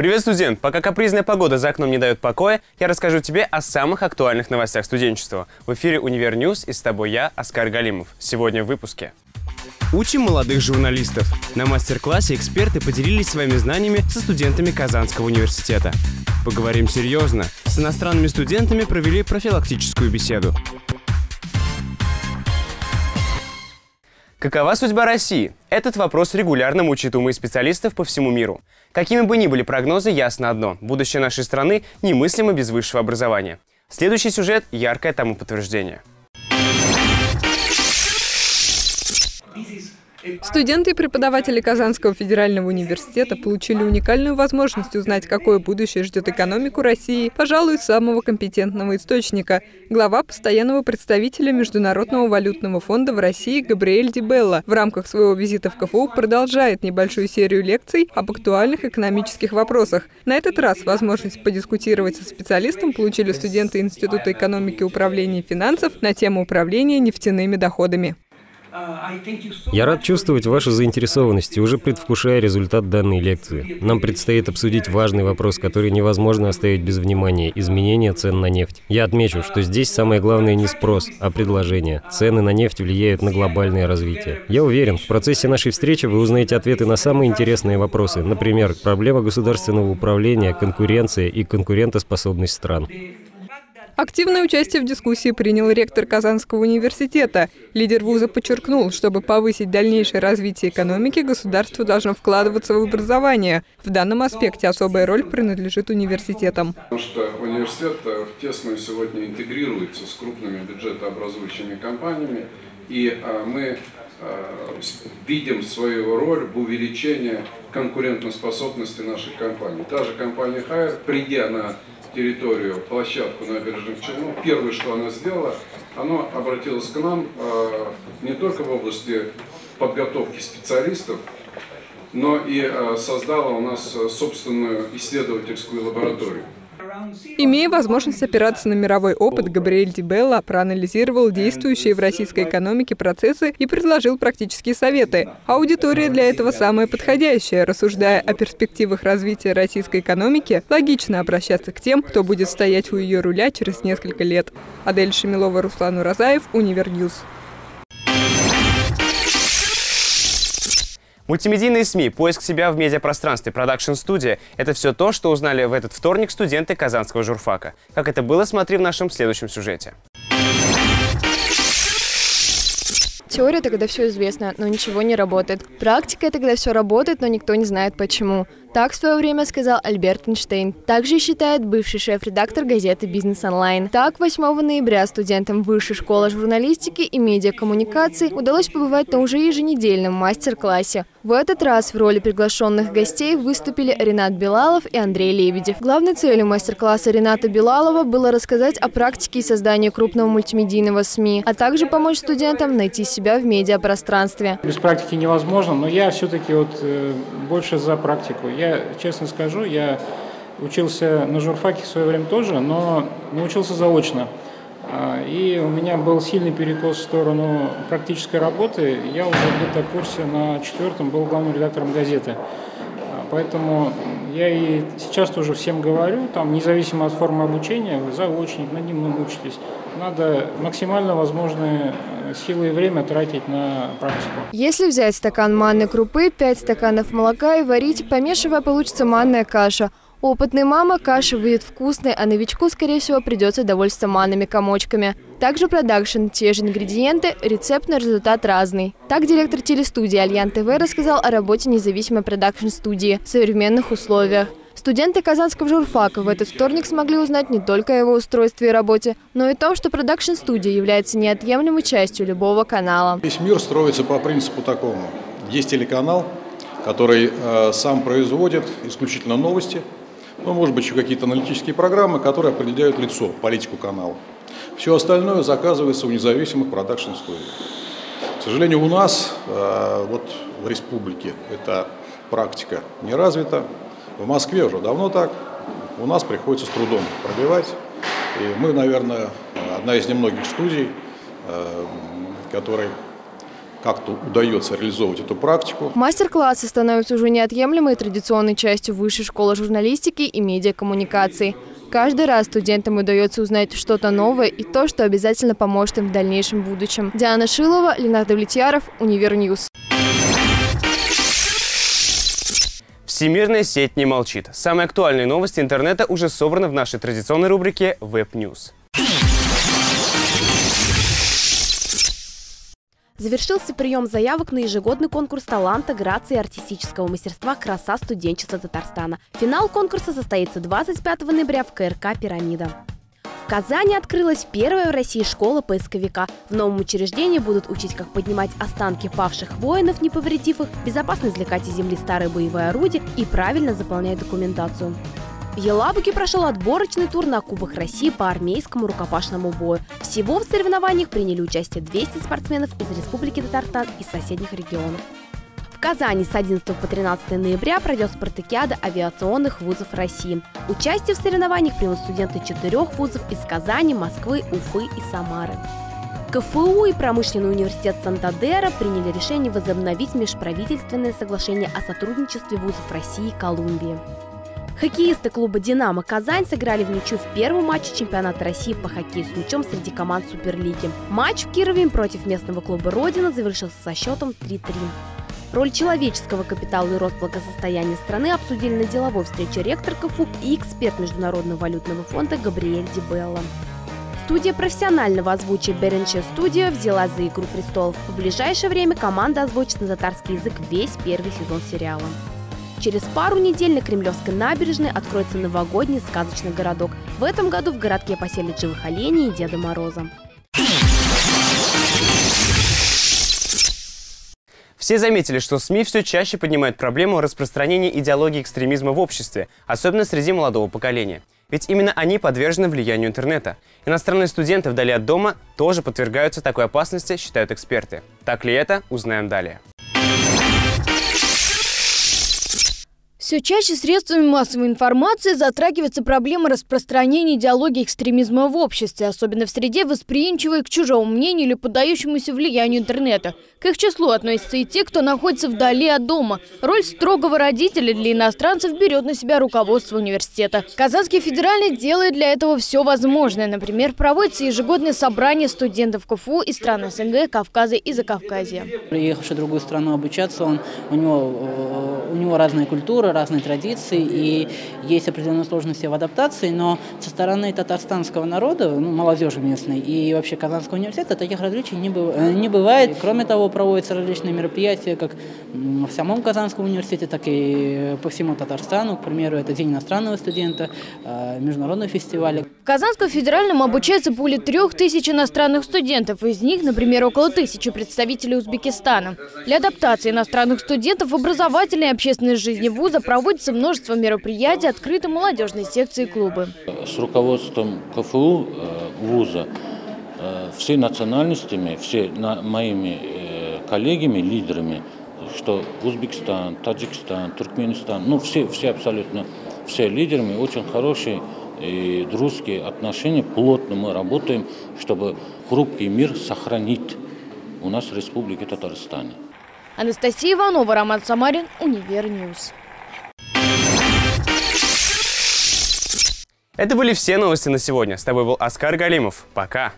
Привет, студент! Пока капризная погода за окном не дает покоя, я расскажу тебе о самых актуальных новостях студенчества. В эфире «Универ News» и с тобой я, Оскар Галимов. Сегодня в выпуске. Учим молодых журналистов. На мастер-классе эксперты поделились своими знаниями со студентами Казанского университета. Поговорим серьезно. С иностранными студентами провели профилактическую беседу. Какова судьба России? Этот вопрос регулярно мучает умы специалистов по всему миру. Какими бы ни были прогнозы, ясно одно – будущее нашей страны немыслимо без высшего образования. Следующий сюжет – яркое тому подтверждение. Студенты и преподаватели Казанского федерального университета получили уникальную возможность узнать, какое будущее ждет экономику России, пожалуй, самого компетентного источника. Глава постоянного представителя Международного валютного фонда в России Габриэль Дибелла в рамках своего визита в КФУ продолжает небольшую серию лекций об актуальных экономических вопросах. На этот раз возможность подискутировать со специалистом получили студенты Института экономики и управления финансов на тему управления нефтяными доходами. Я рад чувствовать вашу заинтересованность и уже предвкушая результат данной лекции. Нам предстоит обсудить важный вопрос, который невозможно оставить без внимания – изменение цен на нефть. Я отмечу, что здесь самое главное не спрос, а предложение. Цены на нефть влияют на глобальное развитие. Я уверен, в процессе нашей встречи вы узнаете ответы на самые интересные вопросы, например, проблема государственного управления, конкуренция и конкурентоспособность стран. Активное участие в дискуссии принял ректор Казанского университета. Лидер вуза подчеркнул, чтобы повысить дальнейшее развитие экономики, государство должно вкладываться в образование. В данном аспекте особая роль принадлежит университетам. Потому что университет э, тесно сегодня интегрируется с крупными бюджетообразующими компаниями, и э, мы э, видим свою роль в увеличении конкурентоспособности нашей компании. Та же компания Хайер, придя на территорию, площадку набережных Челнов, первое, что она сделала, она обратилась к нам э, не только в области подготовки специалистов, но и э, создала у нас э, собственную исследовательскую лабораторию. Имея возможность опираться на мировой опыт, Габриэль Дибелла проанализировал действующие в российской экономике процессы и предложил практические советы. Аудитория для этого самая подходящая. Рассуждая о перспективах развития российской экономики, логично обращаться к тем, кто будет стоять у ее руля через несколько лет. Адель Шамилова, Руслан Уразаев, Универ News. Мультимедийные СМИ, поиск себя в медиапространстве, продакшн-студия – это все то, что узнали в этот вторник студенты Казанского журфака. Как это было, смотри в нашем следующем сюжете. Теория – это когда все известно, но ничего не работает. Практика – это когда все работает, но никто не знает почему. Так в свое время сказал Альберт Эйнштейн. Также считает бывший шеф-редактор газеты «Бизнес онлайн». Так, 8 ноября студентам Высшей школы журналистики и медиакоммуникаций удалось побывать на уже еженедельном мастер-классе. В этот раз в роли приглашенных гостей выступили Ренат Белалов и Андрей Лебедев. Главной целью мастер-класса Рената Белалова было рассказать о практике и создании крупного мультимедийного СМИ, а также помочь студентам найти себя в медиапространстве. Без практики невозможно, но я все-таки вот э, больше за практику. Я честно скажу, я учился на журфаке в свое время тоже, но научился заочно. А, и у меня был сильный перекос в сторону практической работы. Я уже где-то в курсе на четвертом был главным редактором газеты. Поэтому я и сейчас тоже всем говорю, там, независимо от формы обучения, вы заочник, над ним учитесь. Надо максимально возможные э, силы и время тратить на практику. Если взять стакан манной крупы, 5 стаканов молока и варить, помешивая, получится манная каша. Опытный мама каша выйдет вкусной, а новичку, скорее всего, придется довольствоваться манными комочками. Также продакшн, те же ингредиенты, рецепт на результат разный. Так директор телестудии Альян ТВ рассказал о работе независимой продакшн-студии в современных условиях. Студенты Казанского журфака в этот вторник смогли узнать не только о его устройстве и работе, но и о том, что продакшн-студия является неотъемлемой частью любого канала. Весь мир строится по принципу такому. Есть телеканал, который э, сам производит исключительно новости, ну, может быть, еще какие-то аналитические программы, которые определяют лицо, политику канала. Все остальное заказывается у независимых продакшн-студий. К сожалению, у нас, э, вот в республике, эта практика не развита. В Москве уже давно так. У нас приходится с трудом пробивать. И мы, наверное, одна из немногих студий, э, которой как-то удается реализовывать эту практику. Мастер-классы становятся уже неотъемлемой традиционной частью Высшей школы журналистики и медиакоммуникаций. Каждый раз студентам удается узнать что-то новое и то, что обязательно поможет им в дальнейшем будущем. Диана Шилова, Ленардо Влетьяров, Univer News. Всемирная сеть не молчит. Самые актуальные новости интернета уже собраны в нашей традиционной рубрике News. Завершился прием заявок на ежегодный конкурс таланта, грации и артистического мастерства «Краса студенчества Татарстана». Финал конкурса состоится 25 ноября в КРК «Пирамида». В Казани открылась первая в России школа поисковика. В новом учреждении будут учить, как поднимать останки павших воинов, не повредив их, безопасно извлекать из земли старые боевые орудия и правильно заполнять документацию. В Елабуге прошел отборочный тур на Кубок России по армейскому рукопашному бою. Всего в соревнованиях приняли участие 200 спортсменов из Республики Татарстан и соседних регионов. В Казани с 11 по 13 ноября пройдет спартакиада авиационных вузов России. Участие в соревнованиях примут студенты четырех вузов из Казани, Москвы, Уфы и Самары. КФУ и промышленный университет Сантадера приняли решение возобновить межправительственное соглашение о сотрудничестве вузов России и Колумбии. Хоккеисты клуба «Динамо» Казань сыграли в ничью в первом матче чемпионата России по хоккею с мячом среди команд Суперлиги. Матч в Кирове против местного клуба «Родина» завершился со счетом 3-3. Роль человеческого капитала и рост благосостояния страны обсудили на деловой встрече ректор КФУ и эксперт Международного валютного фонда Габриэль Дибелла. Студия профессионального озвучия Беренче Студио взяла за «Игру престолов». В ближайшее время команда озвучит на татарский язык весь первый сезон сериала. Через пару недель на Кремлевской набережной откроется новогодний сказочный городок. В этом году в городке поселят живых оленей и Деда Мороза. Все заметили, что СМИ все чаще поднимают проблему распространения идеологии экстремизма в обществе, особенно среди молодого поколения. Ведь именно они подвержены влиянию интернета. Иностранные студенты вдали от дома тоже подвергаются такой опасности, считают эксперты. Так ли это, узнаем далее. Все чаще средствами массовой информации затрагивается проблема распространения идеологии экстремизма в обществе, особенно в среде, восприимчивой к чужому мнению или поддающемуся влиянию интернета. К их числу относятся и те, кто находится вдали от дома. Роль строгого родителя для иностранцев берет на себя руководство университета. Казанский федеральный делает для этого все возможное. Например, проводится ежегодное собрание студентов КФУ из стран СНГ, Кавказа и Закавказья. Приехавший в другую страну обучаться, он, у, него, э, у него разная культура, разные традиции, и есть определенные сложности в адаптации, но со стороны татарстанского народа, ну, молодежи местной и вообще Казанского университета таких различий не, быв... Э, не бывает. Кроме того, проводятся различные мероприятия как в самом Казанском университете, так и по всему Татарстану. К примеру, это День иностранного студента, э, международные фестивали. В Казанском федеральном обучается более трех тысяч иностранных студентов. Из них, например, около тысячи представителей Узбекистана. Для адаптации иностранных студентов в образовательной и общественной жизни вуза проводится множество мероприятий, открыты молодежные секции и клубы. С руководством КФУ э, вуза э, все национальностями, все моими э, коллегами, лидерами, что Узбекистан, Таджикистан, Туркменистан, ну все, все абсолютно, все лидерами очень хорошие и дружеские отношения, плотно мы работаем, чтобы хрупкий мир сохранить у нас в Республике Татарстане. Анастасия Иванова, Роман Самарин, Univer News. Это были все новости на сегодня. С тобой был Оскар Галимов. Пока.